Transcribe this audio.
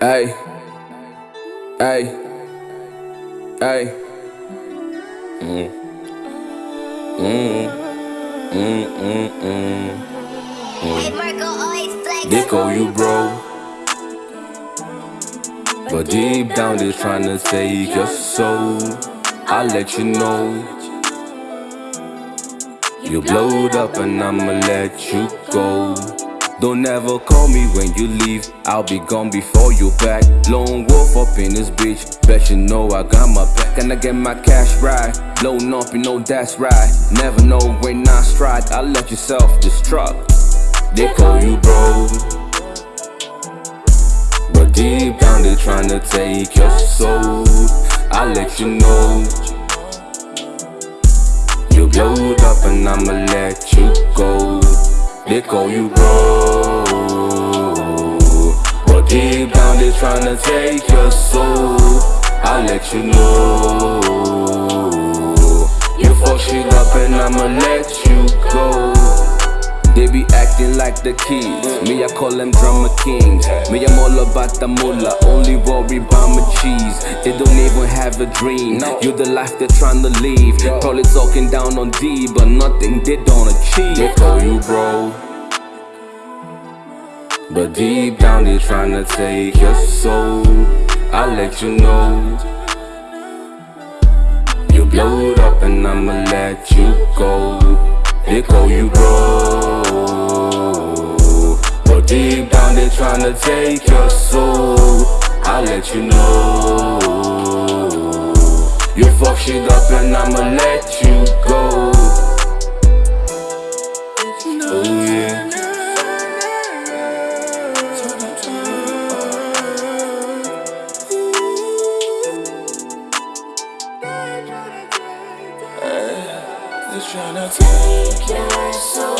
Hey, hey, hey. Mm. Mm. Mm, mm, mm. Hey Marco, always flex. They call you bro. But deep down they're trying to take your soul. I'll let you know. You blowed up and I'ma let you go. Don't ever call me when you leave. I'll be gone before you back. Lone wolf up in this bitch. Bet you know I got my back. Can I get my cash right? Blown up, you know that's right. Never know when I strike. I let yourself destruct. They call you bro. But deep down they tryna take your soul. I let you know. You blowed up and you go. They call you bro. But deep down they tryna take your soul. I let you know. You fuck shit up and I'ma let you go. They be acting like the kids. Me, I call them drummer kings. Me, I'm all about the moolah. Only worry about my cheese. They don't even have a dream. You're the life they're trying to live. Probably talking down on D, but nothing they don't achieve. They call you bro. But deep down they trying to take your soul. I let you know. You blowed up and I'ma let you go. They call you bro. Deep down they tryna take your soul. I let you know. You fuck shit up and I'ma let you go. Oh yeah. Just tryna take you